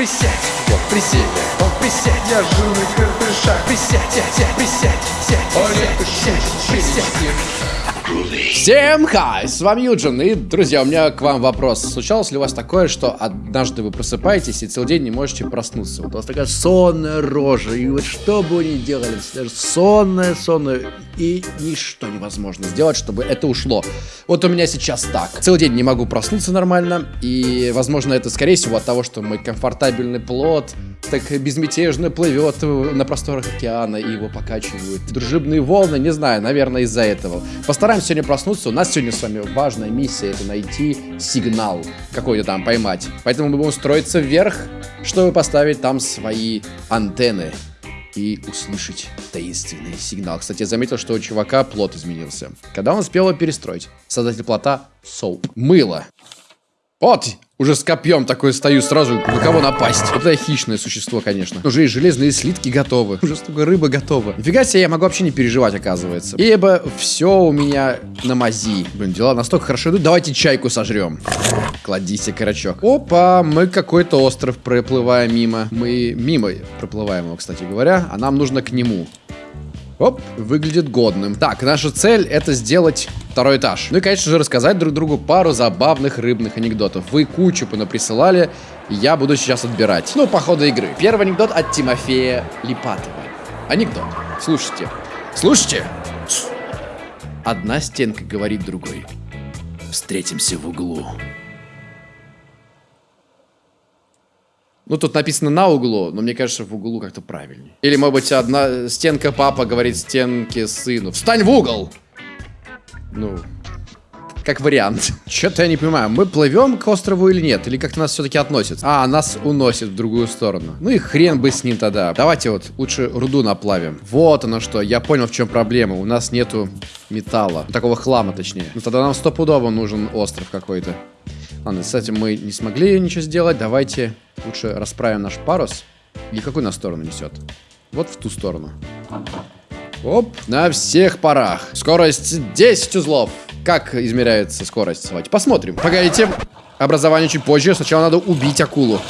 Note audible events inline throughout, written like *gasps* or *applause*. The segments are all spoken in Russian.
Присядь, присядь, вот, присядь, я жирный крепыша. Присядь, сядь, присядь, сядь, присядь, присядь, присядь. Всем хай, с вами Юджин, и, друзья, у меня к вам вопрос. Случалось ли у вас такое, что однажды вы просыпаетесь и целый день не можете проснуться? Вот у вас такая сонная рожа, и вот что бы вы ни делали, даже сонная, сонная, и ничто невозможно сделать, чтобы это ушло. Вот у меня сейчас так. Целый день не могу проснуться нормально, и, возможно, это, скорее всего, от того, что мой комфортабельный плод так безмятежно плывет на просторах океана, и его покачивают дружебные волны, не знаю, наверное, из-за этого. Постараемся сегодня проснуться. У нас сегодня с вами важная миссия, это найти сигнал какой-то там, поймать. Поэтому мы будем строиться вверх, чтобы поставить там свои антенны и услышать таинственный сигнал. Кстати, я заметил, что у чувака плот изменился. Когда он успел его перестроить? Создатель плота Соуп. Мыло. Вот, уже с копьем такой стою сразу, на кого напасть. Вот это хищное существо, конечно. Уже и железные слитки готовы. Уже столько рыбы готова. Нифига себе, я могу вообще не переживать, оказывается. Ибо все у меня на мази. Блин, дела настолько хорошо идут. Давайте чайку сожрем. Кладися, карачок. Опа, мы какой-то остров проплываем мимо. Мы мимо проплываем его, кстати говоря. А нам нужно к нему. Оп, выглядит годным. Так, наша цель это сделать второй этаж. Ну и, конечно же, рассказать друг другу пару забавных рыбных анекдотов. Вы кучу понаприсылали, я буду сейчас отбирать. Ну, по ходу игры. Первый анекдот от Тимофея Липатова. Анекдот. Слушайте. Слушайте. Одна стенка говорит другой. Встретимся в углу. Ну, тут написано на углу, но мне кажется, в углу как-то правильнее. Или, может быть, одна стенка папа говорит стенке сыну. Встань в угол! Ну, как вариант. Что-то я не понимаю, мы плывем к острову или нет? Или как-то нас все-таки относят? А, нас уносит в другую сторону. Ну и хрен бы с ним тогда. Давайте вот лучше руду наплавим. Вот оно что, я понял, в чем проблема. У нас нету металла. Такого хлама, точнее. Ну тогда нам стопудово нужен остров какой-то. Ладно, с этим мы не смогли ничего сделать. Давайте лучше расправим наш парус. Или какую на сторону несет? Вот в ту сторону. Оп, на всех парах. Скорость 10 узлов. Как измеряется скорость? Давайте посмотрим. Погодите, образование чуть позже. Сначала надо убить акулу.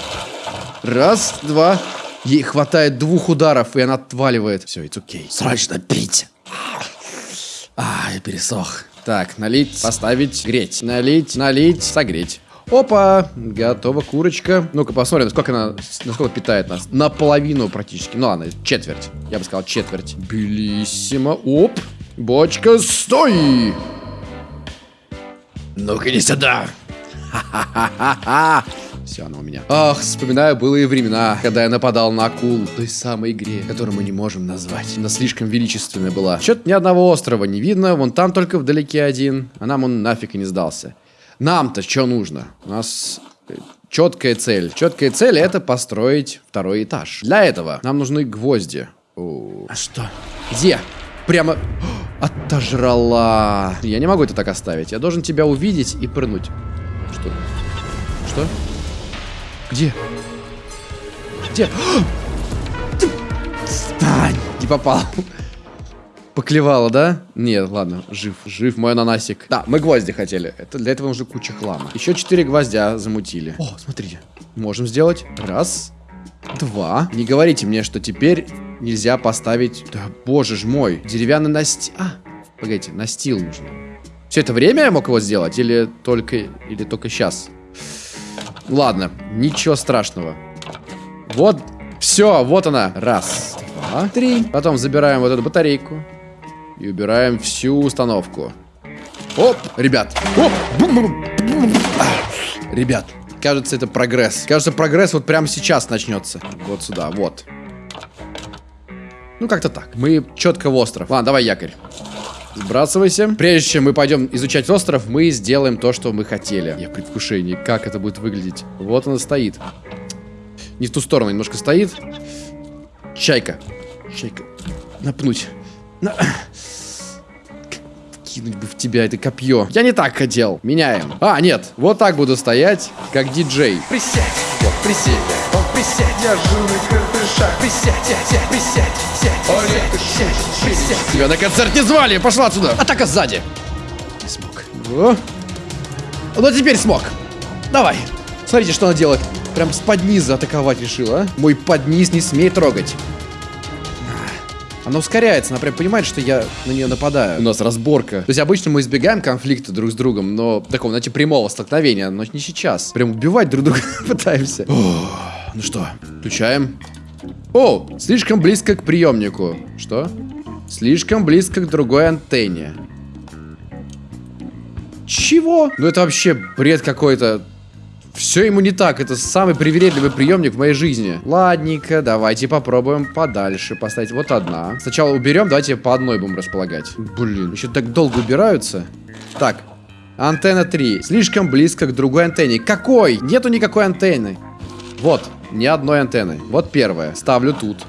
Раз, два. Ей хватает двух ударов, и она отваливает. Все, it's окей. Okay. Срочно пить. А, я пересох. Так, налить, поставить, греть. Налить, налить, согреть. Опа, готова курочка. Ну-ка посмотрим, насколько она, насколько питает нас. Наполовину практически. Ну ладно, четверть. Я бы сказал четверть. Белиссимо. Оп, бочка, стой! Ну-ка не сюда. *laughs* Ха-ха-ха-ха. Все, она у меня. Ах, вспоминаю былые времена, когда я нападал на акул в той самой игре, которую мы не можем назвать. Она слишком величественная была. Чё-то ни одного острова не видно, вон там только вдалеке один, а нам он нафиг и не сдался. Нам-то что нужно? У нас четкая цель. Четкая цель это построить второй этаж. Для этого нам нужны гвозди. О, а что? Где? Прямо... *gasps* Отожрала. Я не могу это так оставить. Я должен тебя увидеть и прыгнуть. Что? Что? Где? Где? Стань! Не попал. Поклевало, да? Нет, ладно, жив. Жив мой ананасик. Да, мы гвозди хотели. Это, для этого нужно куча хлама. Еще четыре гвоздя замутили. О, смотрите. Можем сделать. Раз. Два. Не говорите мне, что теперь нельзя поставить... Да, боже ж мой. Деревянный настил... А, погодите, настил нужно. Все это время я мог его сделать? Или только... Или только сейчас? Ладно, ничего страшного. Вот, все, вот она. Раз, два, три. Потом забираем вот эту батарейку. И убираем всю установку. Оп, ребят. Оп. Ребят, кажется, это прогресс. Кажется, прогресс вот прямо сейчас начнется. Вот сюда, вот. Ну, как-то так. Мы четко в остров. Ладно, давай якорь. Сбрасывайся. Прежде чем мы пойдем изучать остров, мы сделаем то, что мы хотели. Я в предвкушении, как это будет выглядеть. Вот она стоит. Не в ту сторону, немножко стоит. Чайка. Чайка. Напнуть. На... Кинуть бы в тебя это копье. Я не так хотел. Меняем. А, нет. Вот так буду стоять, как диджей. Присядь, вот присядь, вот присядь, я крепыша. Присядь, сядь, присядь, сядь, сядь, присядь, присядь. Тебя на концерт не звали, пошла отсюда. Атака сзади. Не смог. О. Ну теперь смог. Давай. Смотрите, что она делает. Прям с подниза атаковать решила, а? Мой подниз не смей трогать. Она ускоряется, она прям понимает, что я на нее нападаю. У нас разборка. То есть обычно мы избегаем конфликта друг с другом, но такого, знаете, прямого столкновения, но не сейчас. Прям убивать друг друга *laughs* пытаемся. ну что, включаем. О, слишком близко к приемнику. Что? Слишком близко к другой антенне. Чего? Ну это вообще бред какой-то. Все ему не так. Это самый привередливый приемник в моей жизни. Ладненько, давайте попробуем подальше поставить. Вот одна. Сначала уберем, давайте по одной будем располагать. Блин, еще так долго убираются. Так, антенна 3. Слишком близко к другой антенне. Какой? Нету никакой антенны. Вот, ни одной антенны. Вот первая. Ставлю тут.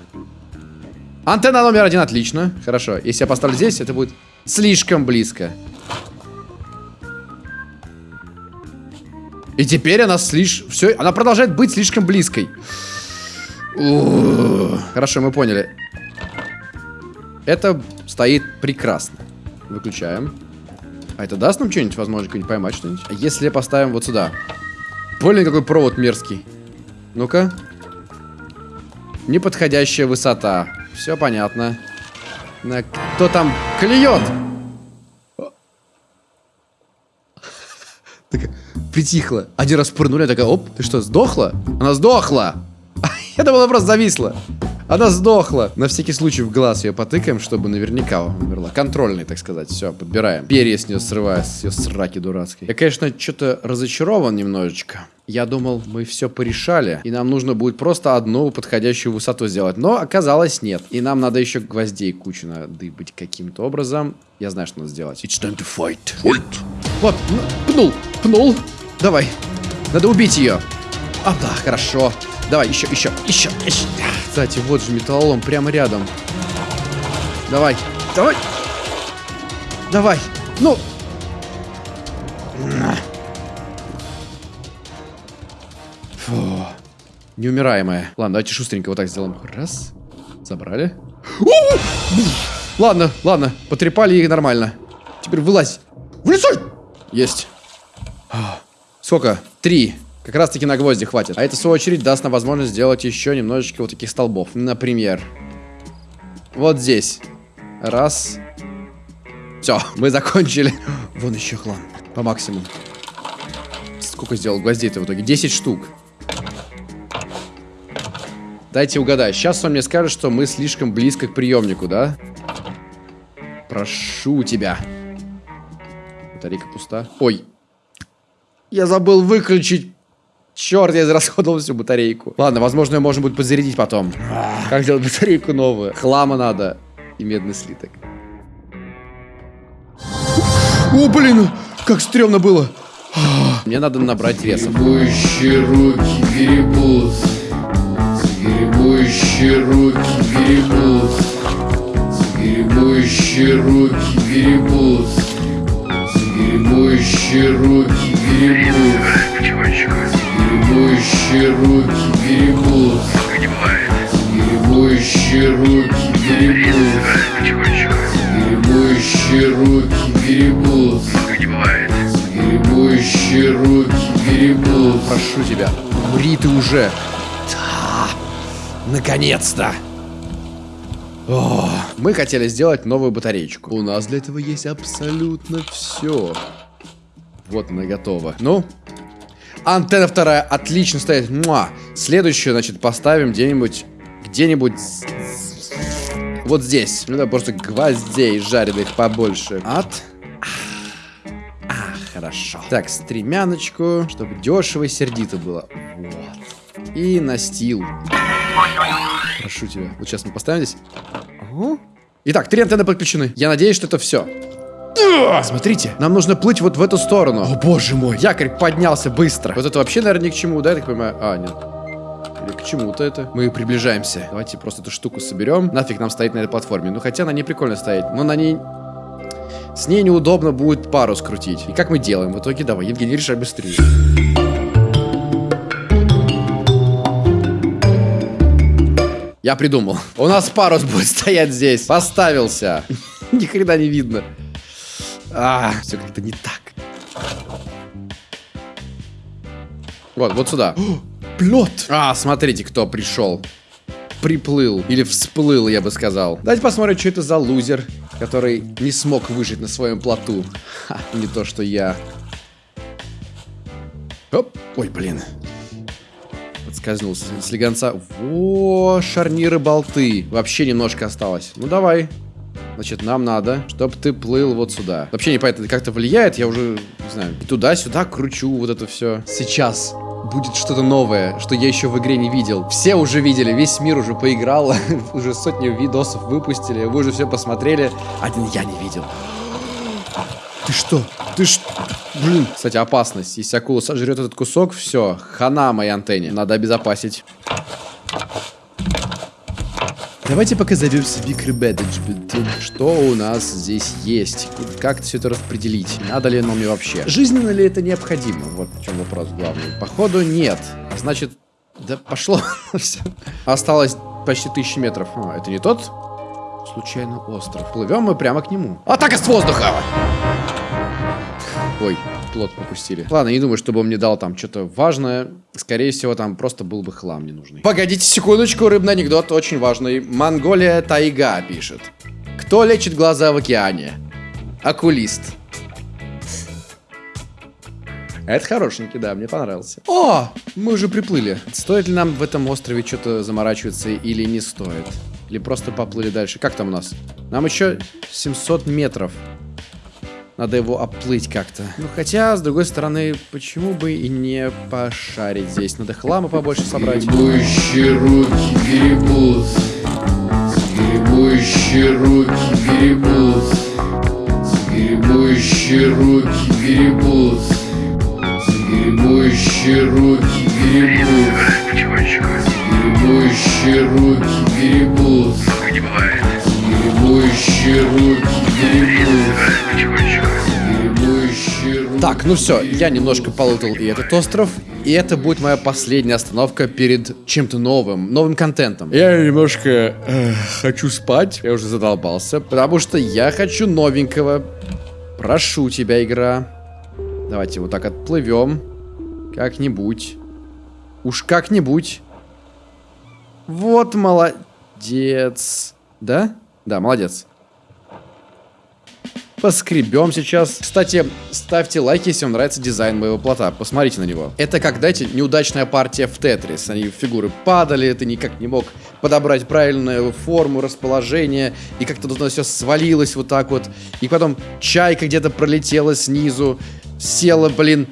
Антенна номер один, отлично. Хорошо, если я поставлю здесь, это будет слишком близко. И теперь она слишком... Все, она продолжает быть слишком близкой. Хорошо, мы поняли. Это стоит прекрасно. Выключаем. А это даст нам что-нибудь, возможно, поймать что-нибудь? Если поставим вот сюда? Блин, какой провод мерзкий. Ну-ка. Неподходящая высота. Все понятно. На... Кто там клюет? Такая притихла. Один раз пырнули, такая, оп, ты что, сдохла? Она сдохла! *laughs* Я думала, просто зависла. Она сдохла. На всякий случай в глаз ее потыкаем, чтобы наверняка умерла. Контрольный, так сказать. Все, подбираем. Перья с нее срываю, с ее сраки дурацкой. Я, конечно, что-то разочарован немножечко. Я думал, мы все порешали, и нам нужно будет просто одну подходящую высоту сделать. Но оказалось нет. И нам надо еще гвоздей кучу надыбать каким-то образом. Я знаю, что надо сделать. It's time to fight. Fight. Вот, пнул, пнул. Давай. Надо убить ее. А, да, хорошо. Давай, еще, еще, еще, еще. Кстати, вот же металлолом прямо рядом. Давай, давай. Давай. Ну. Фу. Неумираемая. Ладно, давайте шустренько вот так сделаем. Раз. Забрали. Ладно, ладно. Потрепали их нормально. Теперь вылазь. Вылезай! Есть. Сколько? Три. Как раз таки на гвозди хватит. А это, в свою очередь, даст нам возможность сделать еще немножечко вот таких столбов. Например, вот здесь. Раз. Все, мы закончили. *laughs* Вон еще хлам. По максимуму. Сколько сделал гвоздей-то в итоге? 10 штук. Дайте угадать. Сейчас он мне скажет, что мы слишком близко к приемнику, да? Прошу тебя. Батарейка пуста. Ой. Я забыл выключить Черт, я израсходовал всю батарейку. Ладно, возможно, ее можно будет подзарядить потом. Как сделать батарейку новую? Хлама надо. И медный слиток. О, блин, как стрёмно было. Мне надо набрать веса. Гребущие руки гребут. Гребущие руки гребут. Гребущие руки гребут. Гребущие руки гребут. Гребущие руки гребут. Гребущие руки гребут. Гребущие руки гребут. Гребущие руки гребут. Прошу тебя, умри ты уже. Да, наконец-то. О, мы хотели сделать новую батареечку. У нас для этого есть абсолютно все. Вот она готова. Ну, антенна вторая отлично стоит. Муа. Следующую, значит, поставим где-нибудь, где-нибудь вот здесь. Ну да, просто гвоздей жареных побольше. От. А, хорошо. Так, стремяночку, чтобы дешево и сердито было. Вот. И настил. Прошу тебя. Вот сейчас мы поставим здесь. Ага. Итак, три антенны подключены. Я надеюсь, что это все. Смотрите, нам нужно плыть вот в эту сторону. О, боже мой. Якорь поднялся быстро. Вот это вообще, наверное, ни к чему, да, я так понимаю? А, нет. Или к чему-то это. Мы приближаемся. Давайте просто эту штуку соберем. Нафиг нам стоит на этой платформе. Ну, хотя на ней прикольно стоять. Но на ней... С ней неудобно будет пару скрутить. И как мы делаем? В итоге, давай, Евгений, решай быстрее. Я придумал. У нас парус *laughs* будет стоять здесь. Поставился. *laughs* Ни хрена не видно. А, все как-то не так. Вот, вот сюда. плот. А, смотрите, кто пришел. Приплыл. Или всплыл, я бы сказал. Давайте посмотрим, что это за лузер, который не смог выжить на своем плоту. Ха, не то, что я. Оп. Ой, блин. Подскользнулся. Слегонца. Во, шарниры болты. Вообще немножко осталось. Ну, давай. Значит, нам надо, чтобы ты плыл вот сюда. Вообще непонятно, как-то влияет, я уже, не знаю, туда-сюда кручу вот это все. Сейчас будет что-то новое, что я еще в игре не видел. Все уже видели, весь мир уже поиграл, *laughs* уже сотни видосов выпустили, вы уже все посмотрели. Один я не видел. Ты что? Ты что? Блин. Кстати, опасность. Если акула сожрет этот кусок, все, хана моей антенне. Надо обезопасить. Давайте пока зовем себе Что у нас здесь есть? Как все это распределить? Надо ли оно мне вообще? Жизненно ли это необходимо? Вот в чем вопрос главный. Походу нет. Значит, да пошло. *laughs* Осталось почти тысячи метров. А, это не тот? Случайно остров. Плывем мы прямо к нему. Атака с воздуха! Ой, плод пропустили. Ладно, не думаю, чтобы он мне дал там что-то важное. Скорее всего, там просто был бы хлам ненужный. Погодите секундочку, рыбный анекдот очень важный. Монголия Тайга пишет. Кто лечит глаза в океане? Окулист. Это хорошенький, да, мне понравился. О, мы уже приплыли. Стоит ли нам в этом острове что-то заморачиваться или не стоит? Или просто поплыли дальше? Как там у нас? Нам еще 700 метров. Надо его оплыть как-то. Ну, хотя, с другой стороны, почему бы и не пошарить здесь? Надо хлама побольше собрать. Гребущие руки гребут. Гребущие руки гребут. Гребущие руки гребут. Гребущие руки Так, ну все, я немножко полутал и этот остров. И это будет моя последняя остановка перед чем-то новым, новым контентом. Я немножко э, хочу спать, я уже задолбался, потому что я хочу новенького. Прошу тебя, игра. Давайте вот так отплывем. Как-нибудь. Уж как-нибудь. Вот молодец. Да? Да, молодец. Поскребем сейчас. Кстати, ставьте лайки, если вам нравится дизайн моего плота. Посмотрите на него. Это как, знаете, неудачная партия в Тетрис. Они фигуры падали, ты никак не мог подобрать правильную форму, расположение. И как-то тут все свалилось вот так вот. И потом чайка где-то пролетела снизу. Села, блин,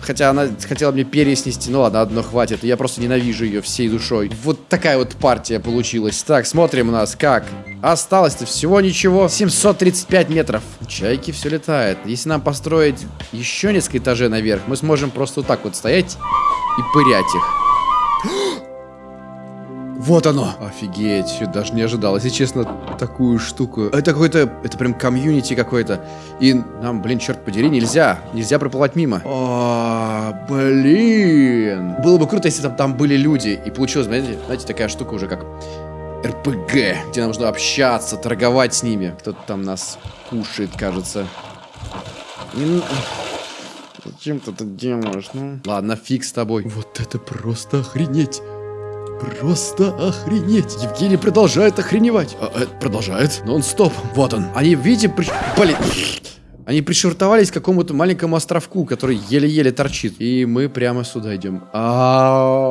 Хотя она хотела мне перья снести. Ну ладно, одно хватит. Я просто ненавижу ее всей душой. Вот такая вот партия получилась. Так, смотрим у нас как. Осталось-то всего ничего. 735 метров. Чайки все летает. Если нам построить еще несколько этажей наверх, мы сможем просто вот так вот стоять и пырять их. Вот оно! Офигеть, даже не ожидал. Если честно, такую штуку. Это какой-то, это прям комьюнити какой-то. И нам, блин, черт подери, нельзя. Нельзя проплывать мимо. О, блин. Было бы круто, если там, там были люди. И получилось, знаете, знаете, такая штука уже как РПГ, где нам нужно общаться, торговать с ними. Кто-то там нас кушает, кажется. Зачем ты это делаешь, ну? Ладно, фиг с тобой. Вот это просто охренеть. Просто охренеть. Евгений продолжает охреневать. А, э, продолжает. Нон-стоп. Вот он. Они, видите, при... Блин. Они пришвартовались к какому-то маленькому островку, который еле-еле торчит. И мы прямо сюда идем. А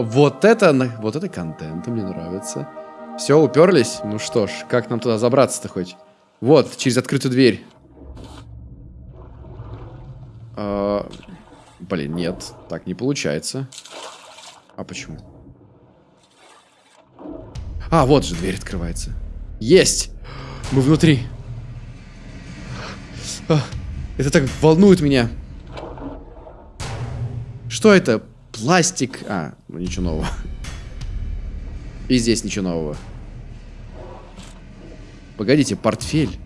вот это, вот это контент мне нравится. Все, уперлись? Ну что ж, как нам туда забраться-то хоть? Вот, через открытую дверь. А, блин, нет, так не получается. А почему? А, вот же дверь открывается. Есть! Мы внутри. А, это так волнует меня. Что это? Пластик. А, ну ничего нового. И здесь ничего нового. Погодите, портфель.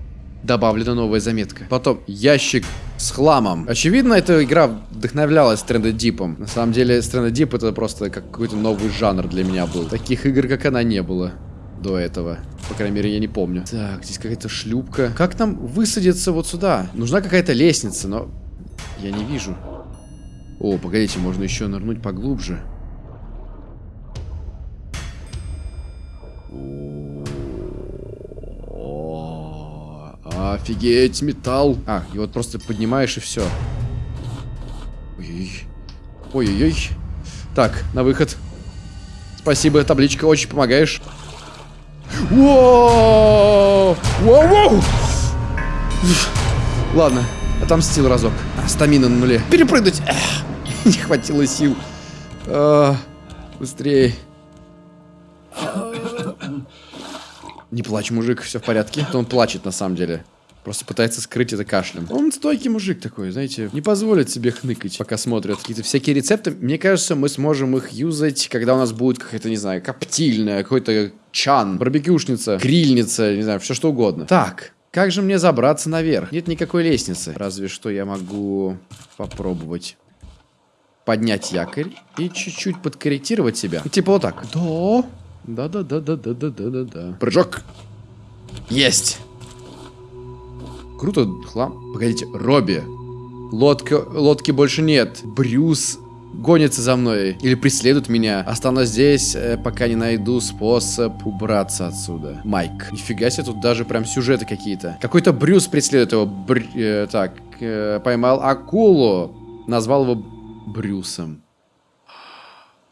Добавлена новая заметка. Потом ящик с хламом. Очевидно, эта игра вдохновлялась Deep. На самом деле, Deep это просто как какой-то новый жанр для меня был. Таких игр, как она, не было до этого. По крайней мере, я не помню. Так, здесь какая-то шлюпка. Как нам высадиться вот сюда? Нужна какая-то лестница, но я не вижу. О, погодите, можно еще нырнуть поглубже. Офигеть, металл. А, и вот просто поднимаешь и все. Ой-ой. Ой-ой-ой. Так, на выход. Спасибо, табличка, очень помогаешь. Воу! Воу-воу! Ладно, отомстил разок. А, стамина на нуле. Перепрыгнуть! Эх, не хватило сил. А, быстрее. Не плачь, мужик, все в порядке. Он плачет на самом деле. Просто пытается скрыть это кашлем. Он стойкий мужик такой, знаете, не позволит себе хныкать, пока смотрят. Какие-то всякие рецепты. Мне кажется, мы сможем их юзать, когда у нас будет какая-то, не знаю, коптильная, какой-то чан, барбекюшница, грильница, не знаю, все что угодно. Так, как же мне забраться наверх? Нет никакой лестницы. Разве что я могу попробовать поднять якорь и чуть-чуть подкорректировать себя. Типа вот так. Да. Да-да-да-да-да-да-да-да. Прыжок. Есть. Круто, хлам. Погодите, Робби. Лодка, лодки больше нет. Брюс гонится за мной или преследует меня. Останусь здесь, э, пока не найду способ убраться отсюда. Майк. Нифига себе, тут даже прям сюжеты какие-то. Какой-то Брюс преследует его. Бр... Э, так, э, поймал акулу. Назвал его Брюсом.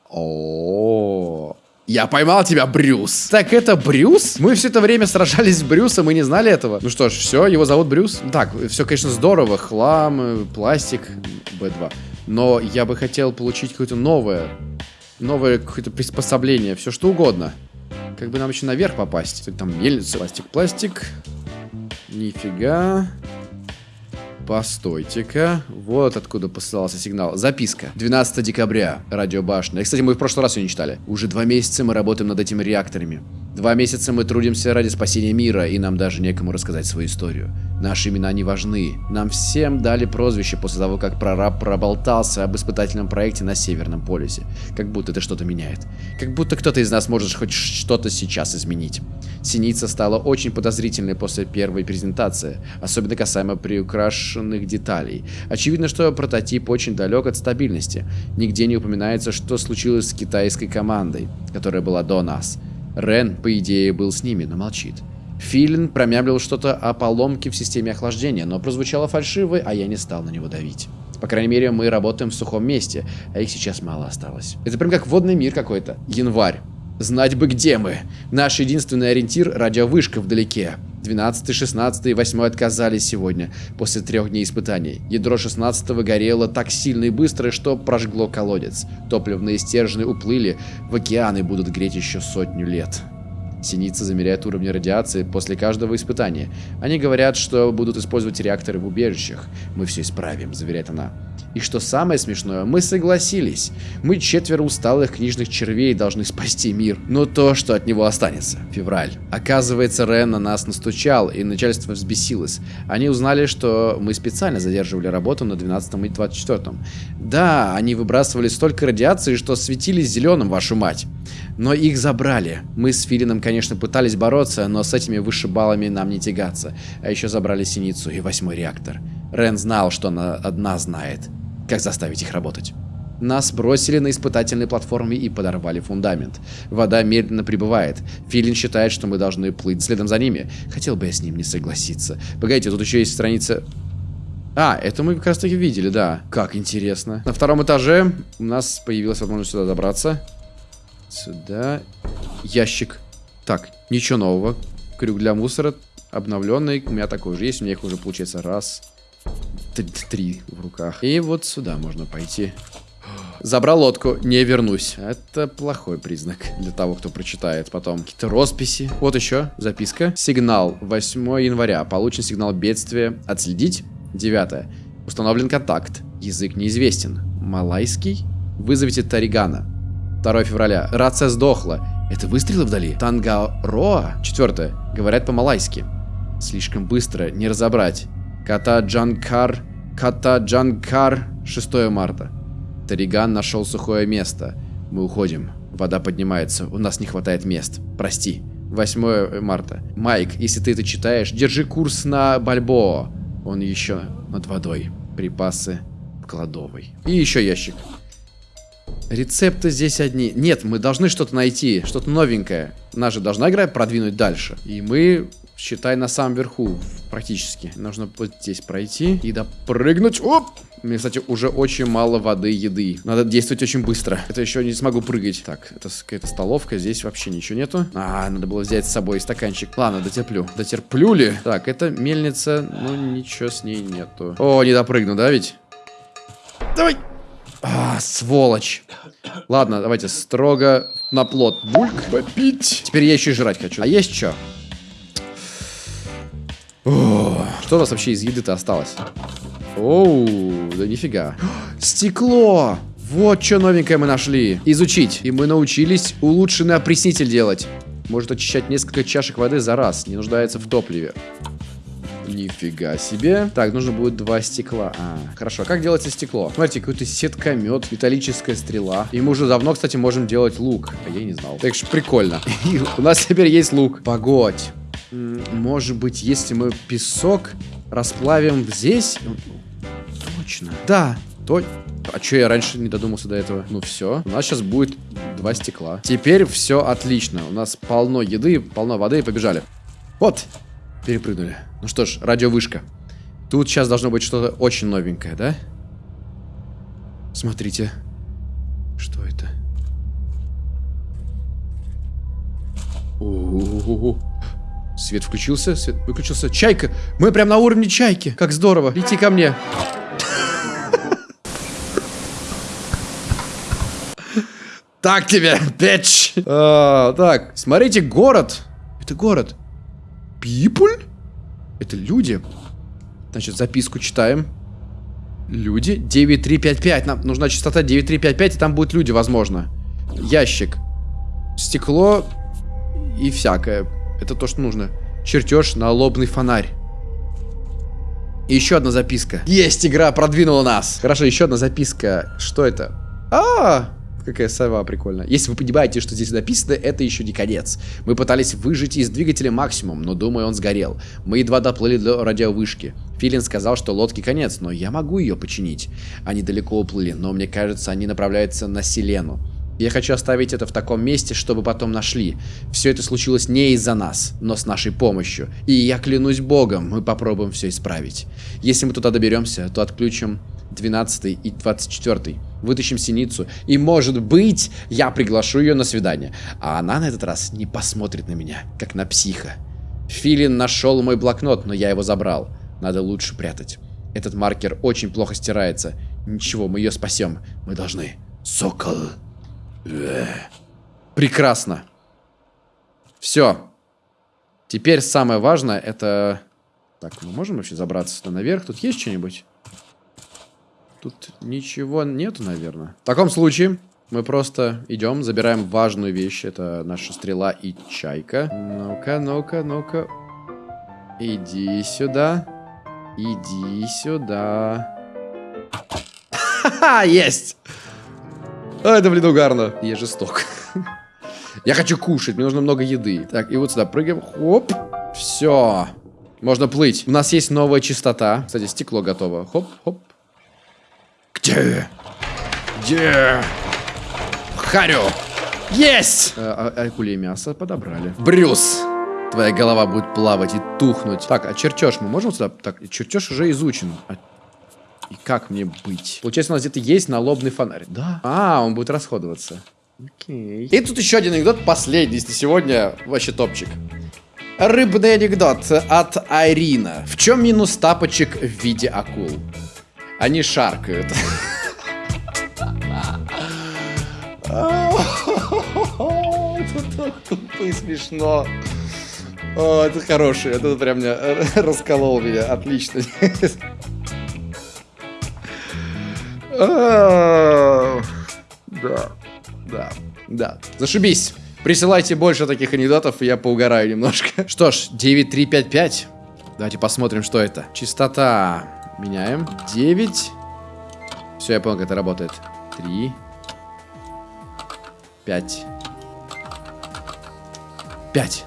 О, -о, -о. Я поймал тебя, Брюс. Так это Брюс? Мы все это время сражались с Брюсом и не знали этого. Ну что ж, все, его зовут Брюс. Так, все, конечно, здорово. Хлам, э, пластик, Б2. Но я бы хотел получить какое-то новое, новое какое-то приспособление, все что угодно. Как бы нам еще наверх попасть. Там мельница, пластик, пластик. Нифига. Постойте-ка. Вот откуда посылался сигнал. Записка. 12 декабря. Радиобашня. Кстати, мы в прошлый раз ее не читали. Уже два месяца мы работаем над этими реакторами. Два месяца мы трудимся ради спасения мира, и нам даже некому рассказать свою историю. Наши имена не важны. Нам всем дали прозвище после того, как прораб проболтался об испытательном проекте на Северном полюсе. Как будто это что-то меняет. Как будто кто-то из нас может хоть что-то сейчас изменить. Синица стала очень подозрительной после первой презентации, особенно касаемо приукрашенных деталей. Очевидно, что прототип очень далек от стабильности. Нигде не упоминается, что случилось с китайской командой, которая была до нас. Рен, по идее, был с ними, но молчит. Филин промямлил что-то о поломке в системе охлаждения, но прозвучало фальшиво, а я не стал на него давить. По крайней мере, мы работаем в сухом месте, а их сейчас мало осталось. Это прям как водный мир какой-то. Январь. Знать бы, где мы. Наш единственный ориентир – радиовышка вдалеке. 12, 16 и 8 отказались сегодня, после трех дней испытаний. Ядро 16 горело так сильно и быстро, что прожгло колодец. Топливные стержни уплыли, в океаны будут греть еще сотню лет. Синица замеряет уровни радиации после каждого испытания. Они говорят, что будут использовать реакторы в убежищах. Мы все исправим, заверяет она. И что самое смешное, мы согласились. Мы четверо усталых книжных червей должны спасти мир. Но то, что от него останется. Февраль. Оказывается, Рен на нас настучал, и начальство взбесилось. Они узнали, что мы специально задерживали работу на 12 и 24. Да, они выбрасывали столько радиации, что светились зеленым, вашу мать. Но их забрали. Мы с Филином, конечно, пытались бороться, но с этими вышибалами нам не тягаться. А еще забрали Синицу и восьмой реактор. Рен знал, что она одна знает. Как заставить их работать? Нас бросили на испытательной платформе и подорвали фундамент. Вода медленно прибывает. Филин считает, что мы должны плыть следом за ними. Хотел бы я с ним не согласиться. Погодите, тут еще есть страница... А, это мы как раз таки видели, да. Как интересно. На втором этаже у нас появилась возможность сюда добраться. Сюда. Ящик. Так, ничего нового. Крюк для мусора обновленный. У меня такой же есть. У меня их уже получается раз, три в руках. И вот сюда можно пойти. Забрал лодку, не вернусь. Это плохой признак для того, кто прочитает потом. Какие-то росписи. Вот еще записка. Сигнал. 8 января. Получен сигнал бедствия. Отследить. 9. Установлен контакт. Язык неизвестен. Малайский. Вызовите Таригана. 2 февраля. Рация сдохла. Это выстрелы вдали? Тангароа? 4. Говорят по-малайски. Слишком быстро, не разобрать. Ката Джанкар, Ката Джанкар, 6 марта. Тариган нашел сухое место. Мы уходим. Вода поднимается. У нас не хватает мест. Прости. 8 марта. Майк, если ты это читаешь, держи курс на Бальбоа. Он еще над водой. Припасы кладовой. И еще ящик. Рецепты здесь одни. Нет, мы должны что-то найти, что-то новенькое. Наша же должна игра продвинуть дальше. И мы, считай, на самом верху практически. Нужно вот здесь пройти и допрыгнуть. Оп! У меня, кстати, уже очень мало воды, еды. Надо действовать очень быстро. Это еще не смогу прыгать. Так, это какая-то столовка. Здесь вообще ничего нету. А, надо было взять с собой стаканчик. Ладно, дотерплю. Дотерплю ли? Так, это мельница. Ну, ничего с ней нету. О, не допрыгну, да ведь? Давай! А, сволочь. Ладно, давайте строго на плод. Бульк. Попить. Теперь я еще и жрать хочу. А есть что? Что у нас вообще из еды-то осталось? Оу, да нифига. *gasps* Стекло! Вот что новенькое мы нашли. Изучить. И мы научились улучшенный опреснитель делать. Может очищать несколько чашек воды за раз. Не нуждается в топливе. Нифига себе. Так, нужно будет два стекла. А, хорошо. Как делается стекло? Смотрите, какой-то сеткомет, металлическая стрела. И мы уже давно, кстати, можем делать лук. А я не знал. Так что прикольно. *laughs* у нас теперь есть лук. Погодь. Может быть, если мы песок расплавим здесь? Точно. Да, то... А что я раньше не додумался до этого? Ну все, у нас сейчас будет два стекла. Теперь все отлично. У нас полно еды, полно воды и побежали. Вот, перепрыгнули. Ну что ж, радиовышка. Тут сейчас должно быть что-то очень новенькое, да? Смотрите. Что это? У -у -у -у. Свет включился, свет выключился. Чайка! Мы прям на уровне чайки. Как здорово. Лети ко мне. Так тебе, печь. А, так, смотрите, город. Это город. People? Это люди. Значит, записку читаем. Люди. 9355. Нам нужна частота 9355, и там будут люди, возможно. Ящик. Стекло и всякое. Это то, что нужно. Чертеж на лобный фонарь. И еще одна записка. Есть, игра продвинула нас. Хорошо, еще одна записка. Что это? А, -а, -а какая сова прикольная. Если вы понимаете, что здесь написано, это еще не конец. Мы пытались выжить из двигателя максимум, но думаю, он сгорел. Мы едва доплыли до радиовышки. Филин сказал, что лодке конец, но я могу ее починить. Они далеко уплыли, но мне кажется, они направляются на Селену. Я хочу оставить это в таком месте, чтобы потом нашли. Все это случилось не из-за нас, но с нашей помощью. И я клянусь богом, мы попробуем все исправить. Если мы туда доберемся, то отключим 12 и 24. Вытащим синицу. И может быть, я приглашу ее на свидание. А она на этот раз не посмотрит на меня, как на психа. Филин нашел мой блокнот, но я его забрал. Надо лучше прятать. Этот маркер очень плохо стирается. Ничего, мы ее спасем. Мы должны. Сокол. Прекрасно. Все. Теперь самое важное это... Так, мы можем вообще забраться сюда наверх? Тут есть что-нибудь? Тут ничего нету, наверное. В таком случае мы просто идем, забираем важную вещь. Это наша стрела и чайка. Ну-ка, ну-ка, ну-ка. Иди сюда. Иди сюда. *laughs* Ха-ха, есть! А, это, блин, угарно. Я жесток. Я хочу кушать, мне нужно много еды. Так, и вот сюда прыгаем. Хоп. Все. Можно плыть. У нас есть новая частота. Кстати, стекло готово. Хоп, хоп. Где? Где? Харю. Есть! А, а, акуле мясо подобрали. Брюс. Твоя голова будет плавать и тухнуть. Так, а чертеж мы можем сюда? Так, чертеж уже изучен. А и как мне быть? Получается, у нас где-то есть налобный фонарь. Да. А, он будет расходоваться. Окей. И тут еще один анекдот, последний, если сегодня вообще топчик. Рыбный анекдот от Айрина. В чем минус тапочек в виде акул? Они шаркают. *laughs* Это так тупо и смешно. О, это хороший, это прям меня *laughs* расколол меня, отлично. *laughs* Да, да, да. Зашибись. Присылайте больше таких анекдотов, и я поугараю немножко. *laughs* Что ж, 9355. Давайте посмотрим, что это. Частота. Меняем. 9. Все, я понял, как это работает. 3. 5. 5.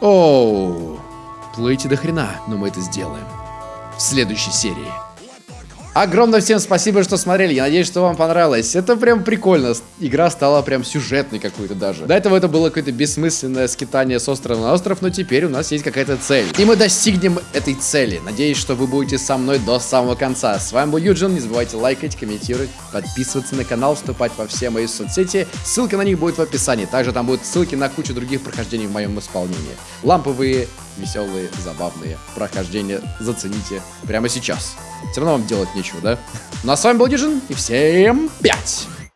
Оу. Плыть до хрена. Но мы это сделаем. В следующей серии. Огромное всем спасибо, что смотрели. Я надеюсь, что вам понравилось. Это прям прикольно. Игра стала прям сюжетной какой-то даже. До этого это было какое-то бессмысленное скитание с острова на остров, но теперь у нас есть какая-то цель. И мы достигнем этой цели. Надеюсь, что вы будете со мной до самого конца. С вами был Юджин. Не забывайте лайкать, комментировать, подписываться на канал, вступать во все мои соцсети. Ссылка на них будет в описании. Также там будут ссылки на кучу других прохождений в моем исполнении. Ламповые, веселые, забавные прохождения зацените прямо сейчас. Все равно вам делать нечего, да? Ну а с вами был Дижин, и всем пять!